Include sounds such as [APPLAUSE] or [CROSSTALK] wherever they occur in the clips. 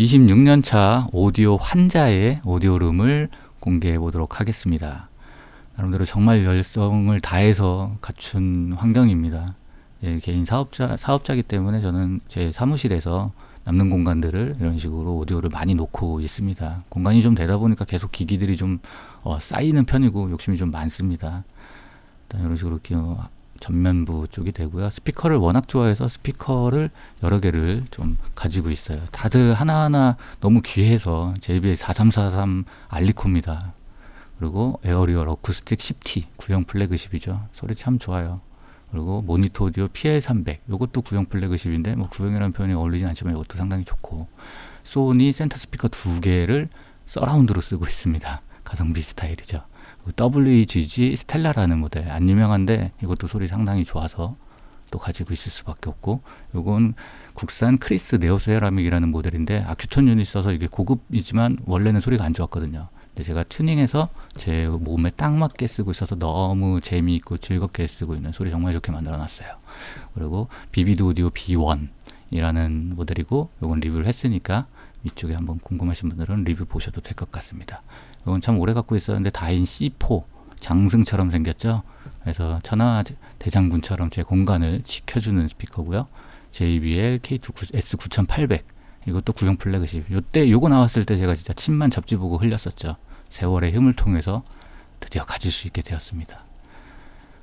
26년차 오디오 환자의 오디오룸을 공개해 보도록 하겠습니다. 나름대로 정말 열성을 다해서 갖춘 환경입니다. 예, 개인 사업자, 사업자기 때문에 저는 제 사무실에서 남는 공간들을 이런 식으로 오디오를 많이 놓고 있습니다. 공간이 좀 되다 보니까 계속 기기들이 좀 어, 쌓이는 편이고 욕심이 좀 많습니다. 일단 이런 식으로 전면부 쪽이 되고요. 스피커를 워낙 좋아해서 스피커를 여러 개를 좀 가지고 있어요. 다들 하나하나 너무 귀해서 JBL 4343 알니코입니다. 그리고 에어리얼 어쿠스틱 10T 구형 플래그십이죠. 소리 참 좋아요. 그리고 모니터 오디오 PL300 이것도 구형 플래그십인데 뭐 구형이라는 표현이 어울리진 않지만 이것도 상당히 좋고 소니 센터 스피커 두 개를 서라운드로 쓰고 있습니다. 가성비 스타일이죠. WGG 스텔라라는 모델 안 유명한데 이것도 소리 상당히 좋아서 또 가지고 있을 수밖에 없고 이건 국산 크리스 네오세라믹이라는 모델인데 아큐톤 유닛 써서 이게 고급이지만 원래는 소리가 안 좋았거든요. 근데 제가 튜닝해서 제 몸에 딱 맞게 쓰고 있어서 너무 재미있고 즐겁게 쓰고 있는 소리 정말 좋게 만들어 놨어요. 그리고 비비드 오디오 B1 이라는 모델이고 이건 리뷰를 했으니까 위쪽에 한번 궁금하신 분들은 리뷰 보셔도 될 것 같습니다. 이건 참 오래 갖고 있었는데 다인 C4 장승처럼 생겼죠. 그래서 천하 대장군처럼 제 공간을 지켜주는 스피커고요. JBL K2 S9800 이것도 구형 플래그십. 요때 요거 나왔을 때 제가 진짜 침만 접지 보고 흘렸었죠. 세월의 힘을 통해서 드디어 가질 수 있게 되었습니다.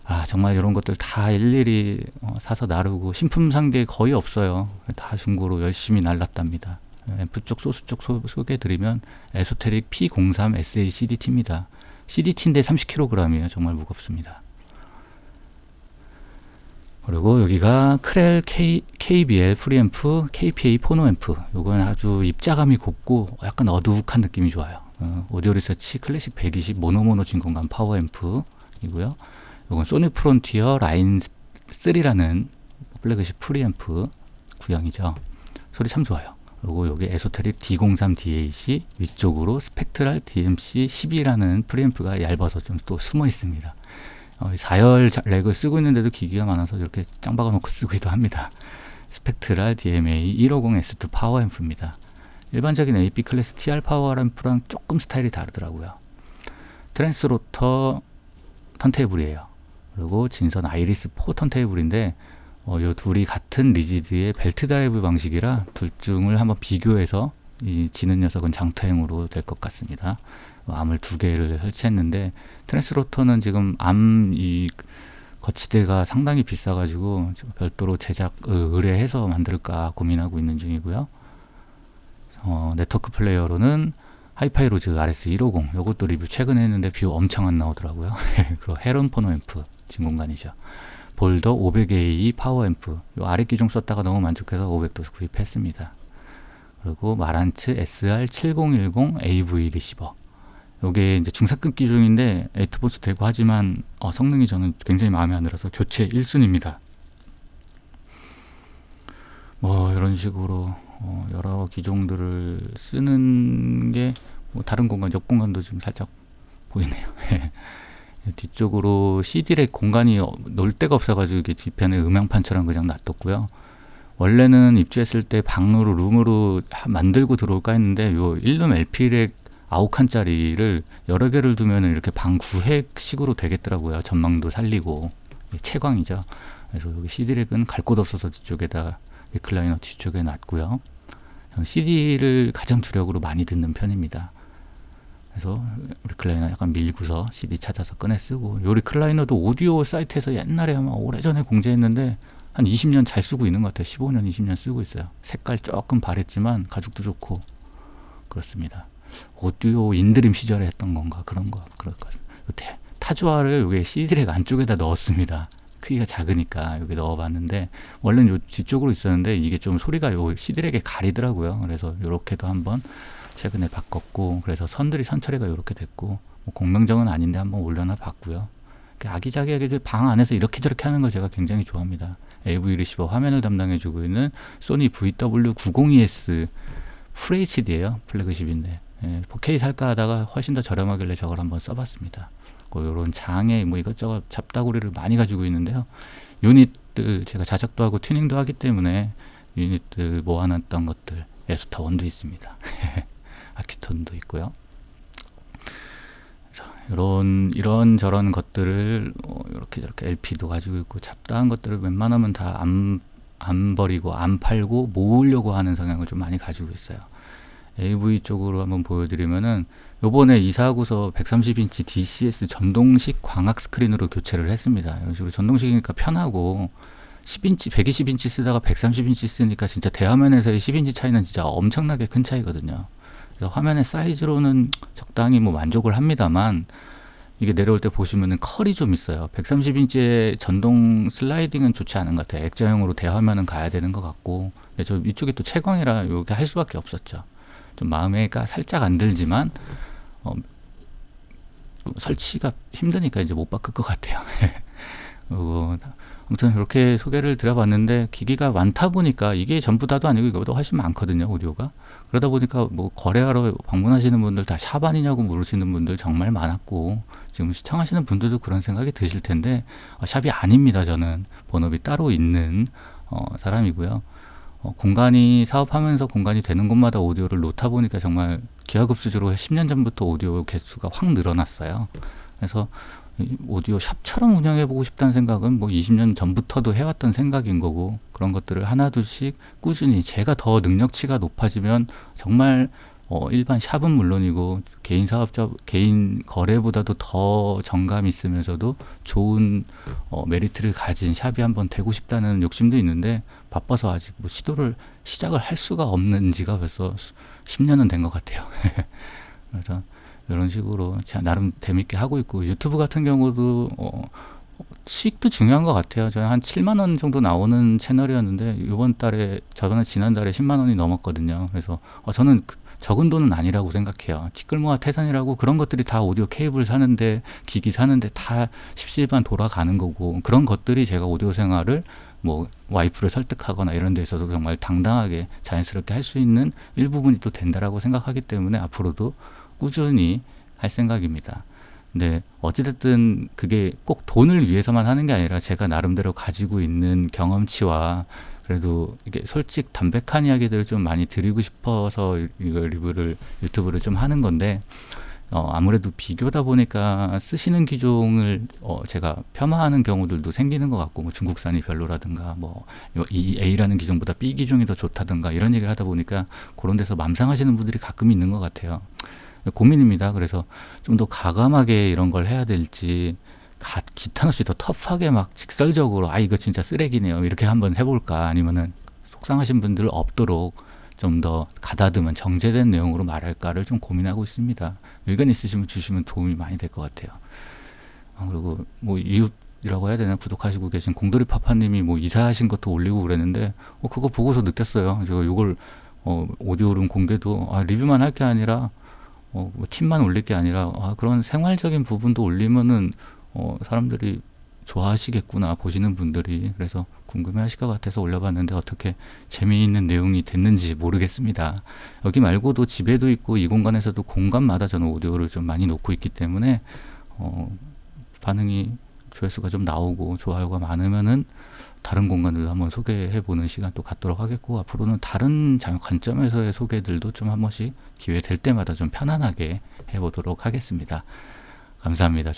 아 정말 이런 것들 다 일일이 어, 사서 나르고 신품 산 게 거의 없어요. 다 중고로 열심히 날랐답니다. 앰프 쪽 소스 쪽 소, 개해드리면 Esoteric P03 SA CDT입니다. CDT인데 30kg이에요. 정말 무겁습니다. 그리고 여기가 크렐 K, KBL 프리앰프 KPA phono amp 이건 아주 입자감이 곱고 약간 어둑한 느낌이 좋아요 어, Audio Research Classic 120 모노모노 진공관 파워앰프 이고요 이건 Sonic Frontier Line 3라는 플래그십 프리앰프 구형이죠 소리 참 좋아요 그리고 여기 Esoteric D03 DAC 위쪽으로 Spectral DMC 12라는 프리앰프가 얇아서 좀 또 숨어 있습니다 어, 4열 랙을 쓰고 있는데도 기기가 많아서 이렇게 짱 박아 놓고 [LAUGHS] 쓰기도 합니다. Spectral DMA 150S2 파워 앰프입니다. 일반적인 AB class TR 파워 앰프랑 조금 스타일이 다르더라고요. Transrotor 턴테이블이에요. 그리고 진선 아이리스 4 턴테이블인데 어, 요 둘이 같은 rigid의 belt drive 방식이라 둘 중을 한번 비교해서 이 지는 녀석은 장터행으로 될 것 같습니다. arm을 두 개를 설치했는데 Transrotor는 지금 arm 이 거치대가 상당히 비싸가지고 별도로 제작 의뢰해서 만들까 고민하고 있는 중이고요. 어, 네트워크 플레이어로는 HiFi Rose RS150 이것도 리뷰 최근에 했는데 view 엄청 안 나오더라고요. [LAUGHS] 그리고 Herron phono amp 진공관이죠. Boulder 500A 파워 앰프 요 아래 기종 썼다가 너무 만족해서 500도 구입했습니다. 그리고 Marantz SR7010 AV 리시버 이게 이제 중사급 기종인데 Atmos 되고 하지만 어, 성능이 저는 굉장히 마음에 안 들어서 교체 1순위입니다. 뭐 이런 식으로 어, 여러 기종들을 쓰는 게 뭐 다른 공간, 옆 공간도 좀 살짝 보이네요. [LAUGHS] 뒤쪽으로 CD랙 공간이 놀 데가 없어가지고 이게 뒤편에 음향판처럼 그냥 놔뒀고요. 원래는 입주했을 때 방으로 룸으로 만들고 들어올까 했는데 요 1룸 LP랙 아홉 칸짜리를 여러 개를 두면 이렇게 방 구획식으로 되겠더라고요. 전망도 살리고 채광이죠. 그래서 여기 CD랙은 갈 곳 없어서 뒤쪽에다 리클라이너 뒤쪽에 놨고요. CD를 가장 주력으로 많이 듣는 편입니다. 그래서 리클라이너 약간 밀고서 CD 찾아서 꺼내 쓰고 요 recliner도 오디오 사이트에서 옛날에 아마 오래전에 공구했는데 한 20년 잘 쓰고 있는 것 같아요. 15년, 20년 쓰고 있어요. 색깔 조금 바랬지만 가죽도 좋고 그렇습니다. 오디오 인드림 시절에 했던 건가 그런 거 그럴 거죠. 타주아를 여기 CD랙 안쪽에다 넣었습니다. 크기가 작으니까 여기 넣어봤는데 원래는 요 뒤쪽으로 있었는데 이게 좀 소리가 요 CD랙에 가리더라고요. 그래서 이렇게도 한번 최근에 바꿨고 그래서 선들이 선처리가 이렇게 됐고 뭐 공명정은 아닌데 한번 올려놔 봤고요. 아기자기하게 방 안에서 이렇게 저렇게 하는 걸 제가 굉장히 좋아합니다. AV 리시버 화면을 담당해주고 있는 소니 VW902S FHD예요. flagship인데 예, 4K 살까 하다가 훨씬 더 저렴하길래 저걸 한번 써봤습니다. 이런 장에 뭐 이것저것 잡다구리를 많이 가지고 있는데요. 유닛들 제가 자작도 하고 튜닝도 하기 때문에 유닛들 모아놨던 것들 에스타 원도 있습니다. [LAUGHS] 아키톤도 있고요. 자, 이런 이런 저런 것들을 어, 이렇게 저렇게 LP도 가지고 있고 잡다한 것들을 웬만하면 다 안 안 버리고 안 팔고 모으려고 하는 성향을 좀 많이 가지고 있어요. AV 쪽으로 한번 보여드리면은 요번에 이사하고서 130인치 DCS 전동식 광학 스크린으로 교체를 했습니다. 이런 식으로 전동식이니까 편하고 10인치, 120인치 쓰다가 130인치 쓰니까 진짜 대화면에서의 10인치 차이는 진짜 엄청나게 큰 차이거든요. 그래서 화면의 사이즈로는 적당히 뭐 만족을 합니다만 이게 내려올 때 보시면은 컬이 좀 있어요. 130인치의 전동 슬라이딩은 좋지 않은 것 같아요. 액자형으로 대화면은 가야 되는 것 같고 근데 저 이쪽이 또 채광이라 이렇게 할 수밖에 없었죠. 좀 마음에가 살짝 안 들지만 어, 좀 설치가 힘드니까 이제 못 바꿀 것 같아요. [LAUGHS] 그리고 아무튼 이렇게 소개를 드려봤는데 기기가 많다 보니까 이게 전부 다도 아니고 이거보다 훨씬 많거든요 오디오가. 그러다 보니까 뭐 거래하러 방문하시는 분들 다 샵 아니냐고 물으시는 분들 정말 많았고 지금 시청하시는 분들도 그런 생각이 드실 텐데 어, 샵이 아닙니다 저는. 본업이 따로 있는 어, 사람이고요. 어, 공간이 사업하면서 공간이 되는 곳마다 오디오를 놓다 보니까 정말 기하급수적으로 10년 전부터 오디오 개수가 확 늘어났어요. 그래서 이 오디오 샵처럼 운영해 보고 싶다는 생각은 뭐 20년 전부터도 해왔던 생각인 거고 그런 것들을 하나둘씩 꾸준히 제가 더 능력치가 높아지면 정말 어, 일반 샵은 물론이고 개인 사업자 개인 거래보다도 더 정감 있으면서도 좋은 어, 메리트를 가진 샵이 한번 되고 싶다는 욕심도 있는데 바빠서 아직 뭐 시도를 시작을 할 수가 없는 지가 벌써 10년은 된 것 같아요. [LAUGHS] 그래서 이런 식으로 나름 재밌게 하고 있고 유튜브 같은 경우도 어, 수익도 중요한 것 같아요. 저는 한 7만 원 정도 나오는 채널이었는데 이번 달에 저번에 지난달에 10만 원이 넘었거든요. 그래서 어, 저는 그 적은 돈은 아니라고 생각해요. 티끌모아 태산이라고 그런 것들이 다 오디오 케이블 사는데 기기 사는데 다 십시일반 돌아가는 거고 그런 것들이 제가 오디오 생활을 뭐 와이프를 설득하거나 이런 데 있어서 정말 당당하게 자연스럽게 할 수 있는 일부분이 또 된다라고 생각하기 때문에 앞으로도 꾸준히 할 생각입니다. 근데 어찌됐든 그게 꼭 돈을 위해서만 하는 게 아니라 제가 나름대로 가지고 있는 경험치와 그래도 이게 솔직 담백한 이야기들을 좀 많이 드리고 싶어서 이거 리뷰를 유튜브를 좀 하는 건데 어, 아무래도 비교다 보니까 쓰시는 기종을 어, 제가 폄하하는 경우들도 생기는 것 같고 뭐 중국산이 별로라든가 뭐 이 A라는 기종보다 B 기종이 더 좋다든가 이런 얘기를 하다 보니까 그런 데서 맘상하시는 분들이 가끔 있는 것 같아요. 고민입니다. 그래서 좀 더 가감하게 이런 걸 해야 될지 가, 기탄 없이 더 터프하게 막 직설적으로 아 이거 진짜 쓰레기네요 이렇게 한번 해볼까 아니면은 속상하신 분들 없도록 좀 더 가다듬은 정제된 내용으로 말할까를 좀 고민하고 있습니다. 의견 있으시면 주시면 도움이 많이 될 것 같아요. 아, 그리고 뭐 이웃이라고 해야 되나 구독하시고 계신 공돌이 파파님이 뭐 이사하신 것도 올리고 그랬는데 어, 그거 보고서 느꼈어요. 제가 이걸 어, 오디오룸 공개도 아, 리뷰만 할 게 아니라 어, 뭐 팀만 올릴 게 아니라 아, 그런 생활적인 부분도 올리면은 어, 사람들이 좋아하시겠구나 보시는 분들이. 그래서 궁금해 하실 것 같아서 올려봤는데 어떻게 재미있는 내용이 됐는지 모르겠습니다. 여기 말고도 집에도 있고 이 공간에서도 공간마다 저는 오디오를 좀 많이 놓고 있기 때문에 어, 반응이 조회수가 좀 나오고 좋아요가 많으면은 다른 공간들도 한번 소개해 보는 시간 또 갖도록 하겠고 앞으로는 다른 관점에서의 소개들도 좀 한 번씩 기회 될 때마다 좀 편안하게 해 보도록 하겠습니다. 감사합니다